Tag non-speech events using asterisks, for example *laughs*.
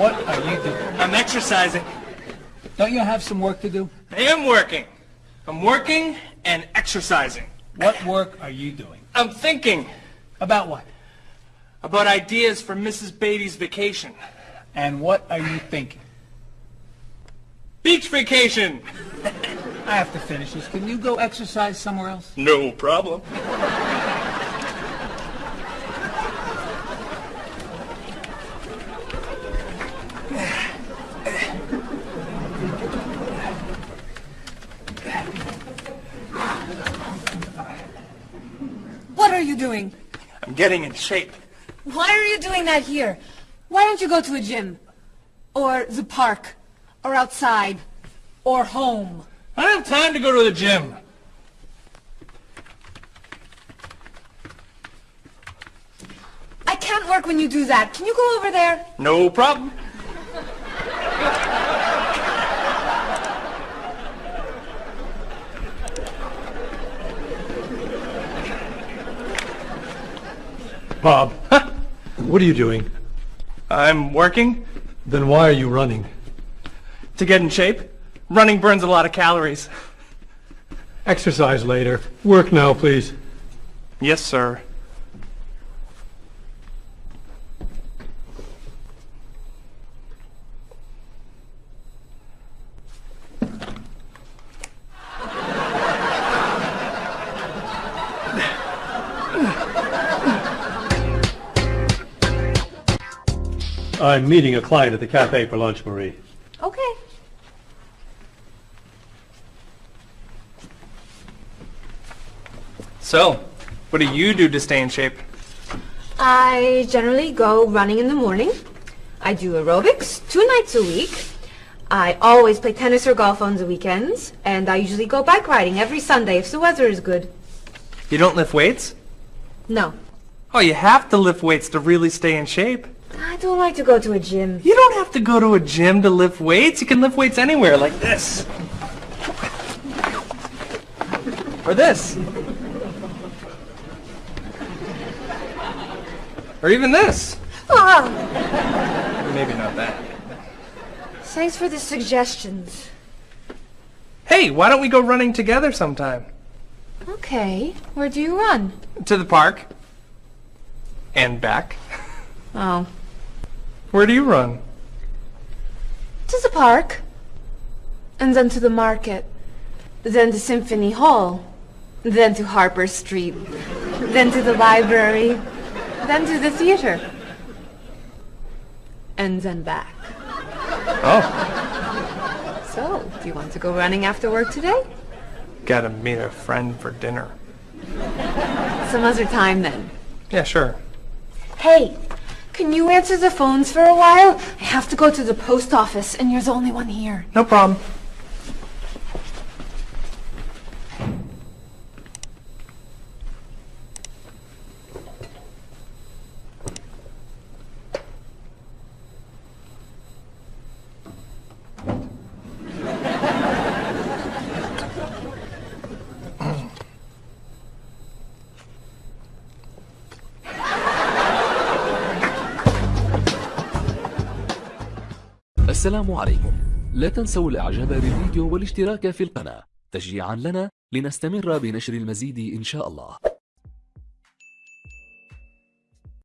What are you doing? I'm exercising. Don't you have some work to do? I am working. I'm working and exercising. What work are you doing? I'm thinking About what? about ideas for Mrs. Beatty's vacation. And what are you thinking? Beach vacation! *laughs* I have to finish this. Can you go exercise somewhere else? No problem. Are you doing? I'm getting in shape. Why are you doing that here? Why don't you go to a gym? Or the park? Or outside? Or home? I don't have time to go to the gym. I can't work when you do that. Can you go over there? No problem. Bob, what are you doing? I'm working Then why are you running? to get in shape. Running burns a lot of calories. Exercise later. Work now, please. Yes, sir. I'm meeting a client at the cafe for lunch, Marie. Okay. So, what do you do to stay in shape? I generally go running in the morning. I do aerobics two nights a week. I always play tennis or golf on the weekends. And I usually go bike riding every Sunday if the weather is good. You don't lift weights? No. Oh, you have to lift weights to really stay in shape. I don't like to go to a gym. You don't have to go to a gym to lift weights. You can lift weights anywhere, like this. Or this. Or even this. Ah, Maybe not that. thanks for the suggestions. Hey, why don't we go running together sometime? Okay. Where do you run? To the park. And back. Oh. Where do you run? To the park. And then to the market. Then to Symphony Hall. Then to Harper Street. Then to the library. Then to the theater. And then back. Oh, So, do you want to go running after work today? gotta meet a friend for dinner. Some other time then. Yeah, sure. Hey, can you answer the phones for a while? I have to go to the post office and you're the only one here. No problem. السلام عليكم. لا تنسوا الإعجاب بالفيديو والاشتراك في القناة. تشجيعا لنا لنستمر بنشر المزيد إن شاء الله.